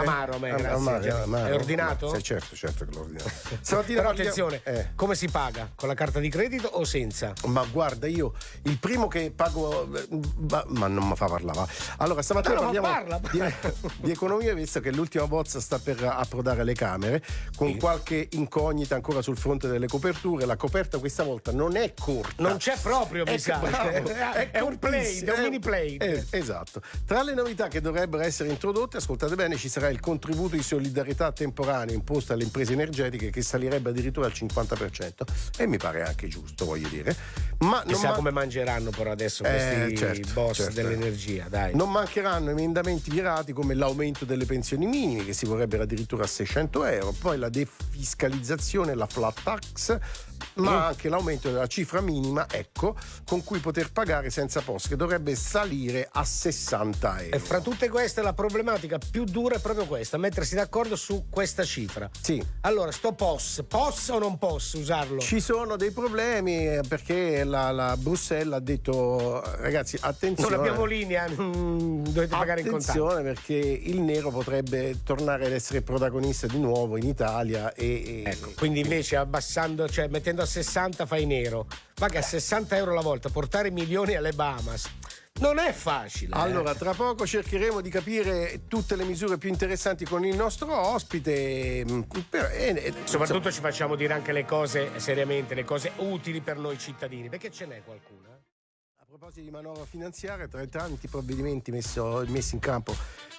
Che? Amaro me, grazie. amaro, Cioè, amaro. È ordinato? Sì, certo, certo che l'ho ordinato. Però attenzione, Eh. come si paga? Con la carta di credito o senza? Ma guarda, io il primo che pago. Ma, ma non mi fa parlare. Allora, stamattina No, no, ma parliamo parla, di, di economia, visto che l'ultima bozza sta per approdare alle Camere, con Sì. qualche incognita ancora sul fronte delle coperture. La coperta questa volta non è corta. Non c'è proprio, mi È, sa. bravo, È, è un cortissima, è un mini plate. eh, esatto. Tra le novità che dovrebbero essere introdotte, ascoltate bene, ci sarà il contributo di solidarietà temporaneo imposto alle imprese energetiche che salirebbe addirittura al 50% e mi pare anche giusto, voglio dire. Ma non Chissà ma- come mangeranno però adesso Eh, questi certo, boss certo. dell'energia, dai. Non mancheranno emendamenti virati come l'aumento delle pensioni minime che si vorrebbero addirittura a 600 euro, poi la defiscalizzazione, la flat tax, ma Mm. anche l'aumento della cifra minima, ecco, con cui poter pagare senza post, che dovrebbe salire a 60 euro. E fra tutte queste la problematica più dura è proprio questa, mettersi d'accordo su questa cifra. Sì. Allora, sto POS, posso o non posso usarlo? Ci sono dei problemi eh, perché la, la Bruxelles ha detto ragazzi attenzione. non abbiamo linea, mm, dovete pagare in contanti. Attenzione perché il nero potrebbe tornare ad essere protagonista di nuovo in Italia e, e- Ecco, quindi invece abbassando, cioè mettendo a 60 fai nero. Ma che a 60 euro la volta portare milioni alle Bahamas non è facile. eh. Allora, tra poco cercheremo di capire tutte le misure più interessanti con il nostro ospite. mm, però- e- e- Soprattutto ci facciamo dire anche le cose seriamente, le cose utili per noi cittadini, perché ce n'è qualcuna? A proposito di manovra finanziaria, tra i tanti provvedimenti messo- messi in campo,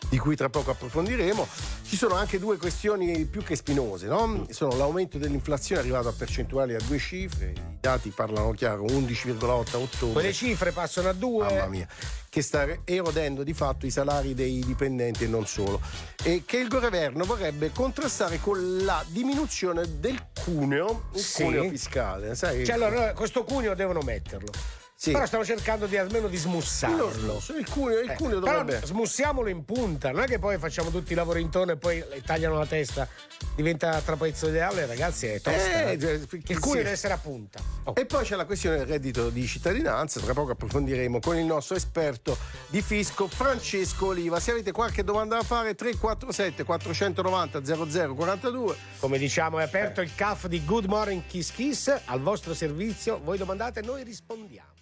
di cui tra poco approfondiremo, ci sono anche due questioni più che spinose. No? Sono l'aumento dell'inflazione arrivato a percentuali a due cifre, i dati parlano chiaro, 11,8 a ottobre. Quelle cifre passano a due. Mamma mia, che sta erodendo di fatto i salari dei dipendenti e non solo. E che il governo vorrebbe contrastare con la diminuzione del cuneo, il Sì. cuneo fiscale. Sai? Cioè, allora, questo cuneo devono metterlo. Sì. Però stiamo cercando di almeno di smussarlo. So, il cuneo, il Eh, cuneo però dovrebbe. smussiamolo in punta, non è che poi facciamo tutti i lavori intorno e poi le tagliano la testa, diventa trapezoidale, ragazzi, è tosta. Eh, eh. cioè, il cuneo sì. deve essere a punta. Oh. E poi c'è la questione del reddito di cittadinanza, tra poco approfondiremo con il nostro esperto di fisco Francesco Oliva. Se avete qualche domanda da fare 347 490 0042 Come diciamo, è aperto il CAF di Good Morning Kiss Kiss al vostro servizio. Voi domandate e noi rispondiamo.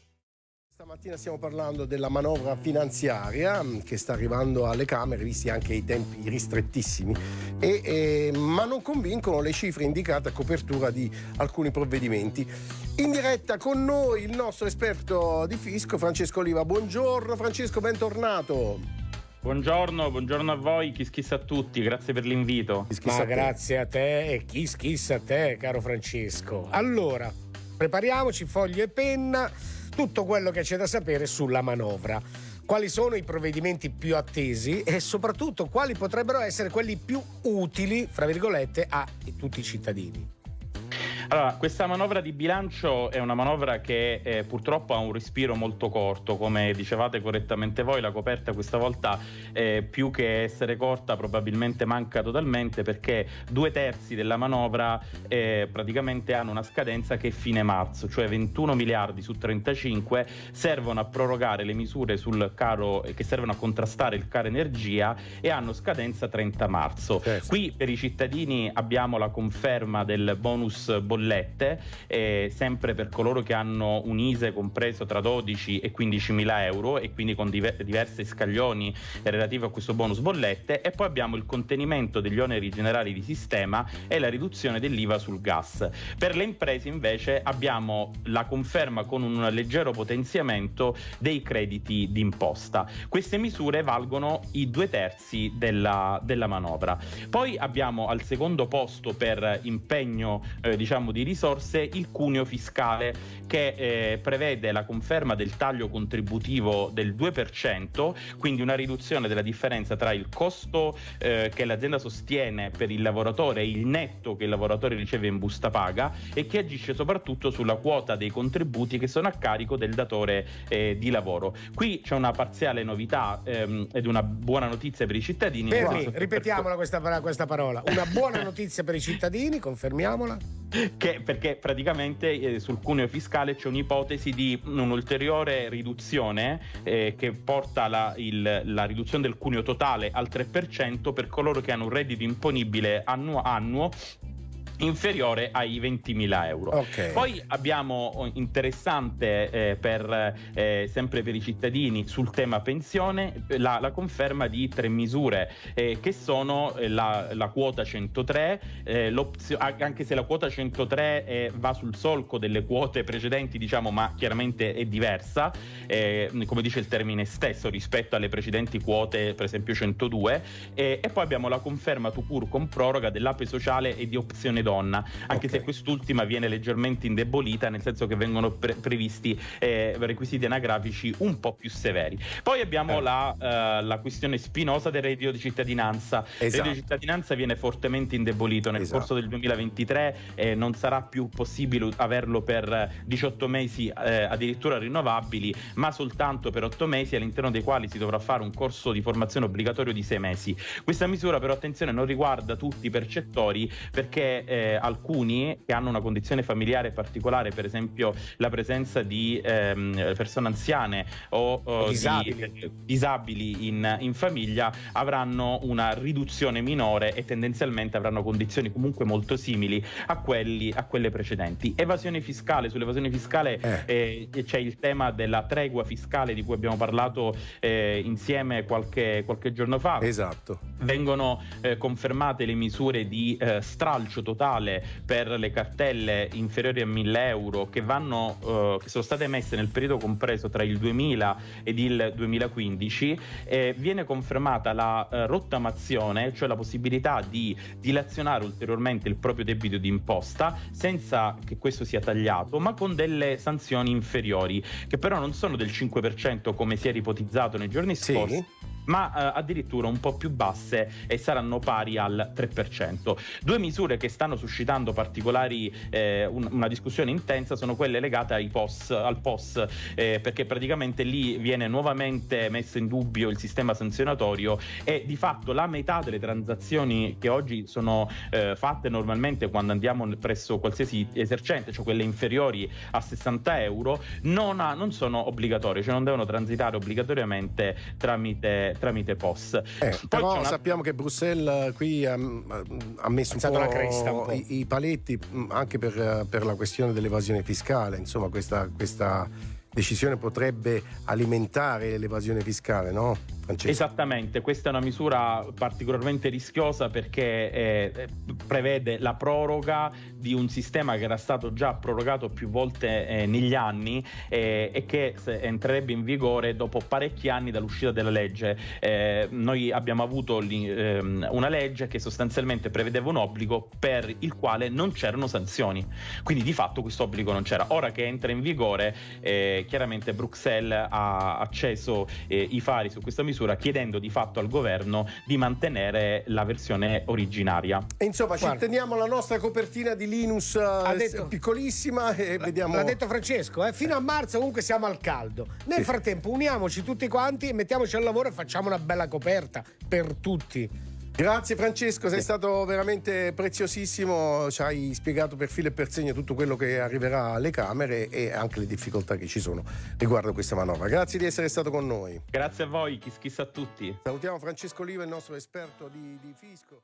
Stamattina stiamo parlando della manovra finanziaria mh, che sta arrivando alle Camere, visti anche i tempi ristrettissimi, e, eh, ma non convincono le cifre indicate a copertura di alcuni provvedimenti. In diretta con noi il nostro esperto di fisco Francesco Oliva. Buongiorno Francesco, bentornato. Buongiorno, buongiorno a voi, kiss kiss a tutti, grazie per l'invito. Ma grazie a te e kiss kiss a te, caro Francesco. Allora, prepariamoci foglio e penna, tutto quello che c'è da sapere sulla manovra. Quali sono i provvedimenti più attesi e soprattutto quali potrebbero essere quelli più utili, fra virgolette, a tutti i cittadini. Allora, questa manovra di bilancio è una manovra che eh, purtroppo ha un respiro molto corto, come dicevate correttamente voi, la coperta questa volta eh, più che essere corta probabilmente manca totalmente perché due terzi della manovra eh, praticamente hanno una scadenza che è fine marzo, cioè 21 miliardi su 35 servono a prorogare le misure sul caro eh, che servono a contrastare il caro energia e hanno scadenza 30 marzo. Certo. Qui per i cittadini abbiamo la conferma del bonus bollette, eh, sempre per coloro che hanno un ISE compreso tra 12 e 15 mila euro e quindi con diver- diversi scaglioni relativi a questo bonus bollette e poi abbiamo il contenimento degli oneri generali di sistema e la riduzione dell'IVA sul gas. Per le imprese invece abbiamo la conferma con un leggero potenziamento dei crediti d'imposta. Queste misure valgono i due terzi della, della manovra. Poi abbiamo al secondo posto per impegno eh, diciamo di risorse il cuneo fiscale che eh, prevede la conferma del taglio contributivo del 2%, quindi una riduzione della differenza tra il costo eh, che l'azienda sostiene per il lavoratore e il netto che il lavoratore riceve in busta paga e che agisce soprattutto sulla quota dei contributi che sono a carico del datore eh, di lavoro. Qui c'è una parziale novità ehm, ed una buona notizia per i cittadini. Fermi, ripetiamola questa, questa parola. Una buona notizia per i cittadini, confermiamola. Che, perché praticamente eh, sul cuneo fiscale c'è un'ipotesi di un'ulteriore riduzione eh, che porta la, il, la, riduzione del cuneo totale al 3% per coloro che hanno un reddito imponibile annuo, annuo inferiore ai 20.000 euro. Okay. Poi abbiamo oh, interessante eh, per, eh, sempre per i cittadini sul tema pensione la, la conferma di tre misure eh, che sono eh, la, la, quota 103, eh, anche se la quota 103 eh, va sul solco delle quote precedenti, diciamo, ma chiaramente è diversa, come dice il termine stesso rispetto alle precedenti quote, per esempio 102, e poi abbiamo la conferma tu pur con proroga dell'ape sociale e di opzione donna, anche okay. se quest'ultima viene leggermente indebolita, nel senso che vengono pre- previsti eh, requisiti anagrafici un po' più severi. Poi abbiamo eh. la, uh, la, questione spinosa del reddito di cittadinanza. Esatto. Il reddito di cittadinanza viene fortemente indebolito nel esatto. corso del 2023, eh, non sarà più possibile averlo per 18 mesi eh, addirittura rinnovabili, ma soltanto per 8 mesi all'interno dei quali si dovrà fare un corso di formazione obbligatorio di 6 mesi. Questa misura però attenzione non riguarda tutti i percettori perché eh, alcuni che hanno una condizione familiare particolare, per esempio la presenza di ehm, persone anziane o, o disabili, di, disabili in, in, famiglia, avranno una riduzione minore e tendenzialmente avranno condizioni comunque molto simili a, quelli, a quelle precedenti. Evasione fiscale, sull'evasione fiscale eh. Eh, c'è il tema della tregua fiscale di cui abbiamo parlato eh, insieme qualche, qualche, giorno fa. Esatto. Vengono eh, confermate le misure di eh, stralcio totale per le cartelle inferiori a 1000 euro che, vanno, eh, che sono state emesse nel periodo compreso tra il 2000 ed il 2015 eh, viene confermata la eh, rottamazione, cioè la possibilità di dilazionare ulteriormente il proprio debito di imposta senza che questo sia tagliato, ma con delle sanzioni inferiori, che però non sono del 5% come si era ipotizzato nei giorni scorsi. Ma eh, addirittura un po' più basse e saranno pari al 3%. Due misure che stanno suscitando particolari, eh, un, una discussione intensa sono quelle legate ai POS, al POS, eh, perché praticamente lì viene nuovamente messo in dubbio il sistema sanzionatorio e di fatto la metà delle transazioni che oggi sono eh, fatte normalmente quando andiamo presso qualsiasi esercente, cioè quelle inferiori a 60 euro, non, ha, non sono obbligatorie, cioè non devono transitare obbligatoriamente tramite tramite POS. Eh, però una... sappiamo che Bruxelles qui ha, ha messo un po', cresta, un po', I, i, paletti anche per, per, la questione dell'evasione fiscale, insomma questa, questa decisione potrebbe alimentare l'evasione fiscale, no? Francesco. Esattamente, questa è una misura particolarmente rischiosa perché eh, prevede la proroga di un sistema che era stato già prorogato più volte eh, negli anni eh, e che entrerebbe in vigore dopo parecchi anni dall'uscita della legge. Eh, noi abbiamo avuto ehm, una legge che sostanzialmente prevedeva un obbligo per il quale non c'erano sanzioni, quindi di fatto questo obbligo non c'era. Ora che entra in vigore, eh, chiaramente Bruxelles ha acceso eh, i fari su questa misura misura chiedendo di fatto al governo di mantenere la versione originaria. E insomma, Guarda. ci teniamo la nostra copertina di Linus eh, detto, piccolissima e vediamo. L'ha detto Francesco, eh? fino a marzo comunque siamo al caldo. Nel sì. frattempo uniamoci tutti quanti e mettiamoci al lavoro e facciamo una bella coperta per tutti. Grazie Francesco, sei stato veramente preziosissimo, ci hai spiegato per filo e per segno tutto quello che arriverà alle Camere e anche le difficoltà che ci sono riguardo questa manovra. Grazie di essere stato con noi. Grazie a voi, chissà a tutti. Salutiamo Francesco Oliva, il nostro esperto di, di fisco.